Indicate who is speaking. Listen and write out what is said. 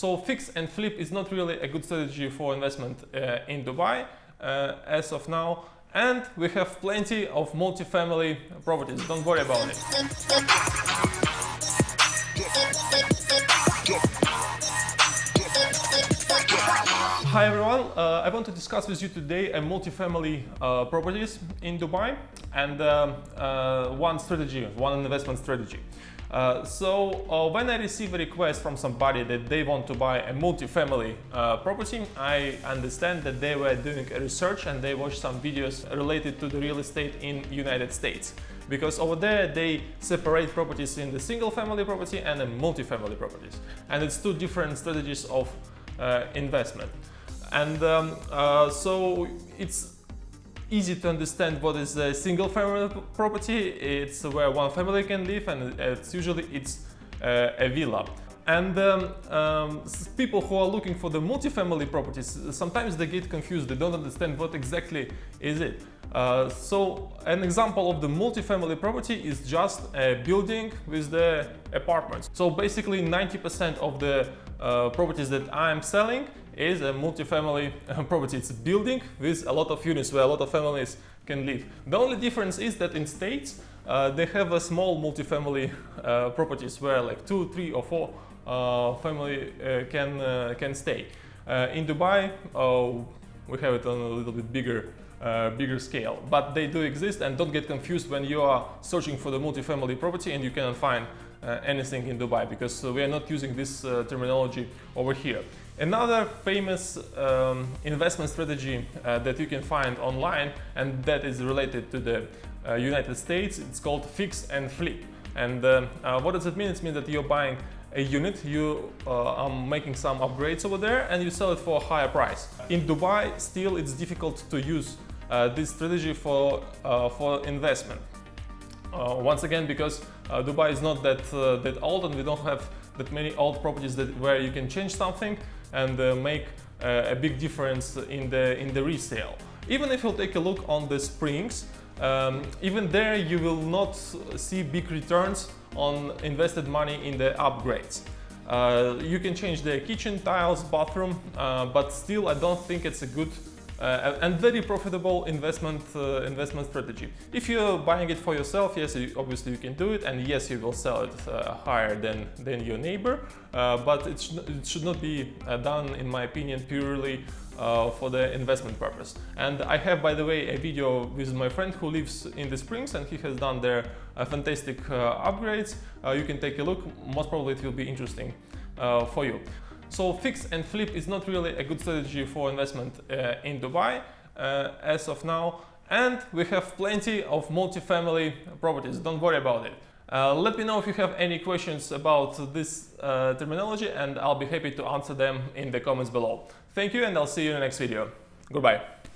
Speaker 1: So fix and flip is not really a good strategy for investment uh, in Dubai uh, as of now. And we have plenty of multifamily properties. Don't worry about it. Hi everyone, uh, I want to discuss with you today a multifamily uh, properties in Dubai and uh, uh one strategy, one investment strategy. Uh, so uh, when I receive a request from somebody that they want to buy a multifamily property, I understand that they were doing a research and they watched some videos related to the real estate in United States. Because over there they separate properties in the single family property and the multifamily properties. And it's two different strategies of investment. And um, uh, so it's easy to understand what is a single family property. It's where one family can live and it's usually it's uh, a villa. And um, um, people who are looking for the multifamily properties, sometimes they get confused, they don't understand what exactly is it. Uh, so an example of the multifamily property is just a building with the apartments. So basically 90% of the uh, properties that I'm selling is a multifamily property. It's a building with a lot of units where a lot of families can live. The only difference is that in states uh, they have a small multifamily uh, properties where like two, three or four uh, family uh, can uh, can stay. in Dubai we have it on a little bit bigger uh, bigger scale. But they do exist and don't get confused when you are searching for the multifamily property and you cannot find uh, anything in Dubai because uh, we are not using this terminology over here. Another famous um, investment strategy uh, that you can find online and that is related to the uh, United States, it's called fix and flip. And uh, uh what does it mean? It means that you're buying a unit, you uh, are making some upgrades over there and you sell it for a higher price. In Dubai, still it's difficult to use uh, this strategy for, for investment. once again, because Dubai is not that, that old and we don't have that many old properties that, where you can change something and uh, make uh, a big difference in the, in the resale. Even if you take a look on the springs, um, even there you will not see big returns on invested money in the upgrades. Uh, you can change the kitchen tiles, bathroom, uh, but still I don't think it's a good uh, and very profitable investment uh, investment strategy. If you're buying it for yourself, yes, you, obviously you can do it, and yes, you will sell it uh, higher than than your neighbor. Uh, but it, sh it, should not be uh, done, in my opinion, purely uh, for the investment purpose. And I have, by the way, a video with my friend who lives in the Springs, and he has done their fantastic upgrades. you can take a look. Most probably, it will be interesting for you. So fix and flip is not really a good strategy for investment uh, in Dubai uh, as of now. And we have plenty of multifamily properties, don't worry about it. Uh, let me know if you have any questions about this uh, terminology and I'll be happy to answer them in the comments below. Thank you and I'll see you in the next video. Goodbye.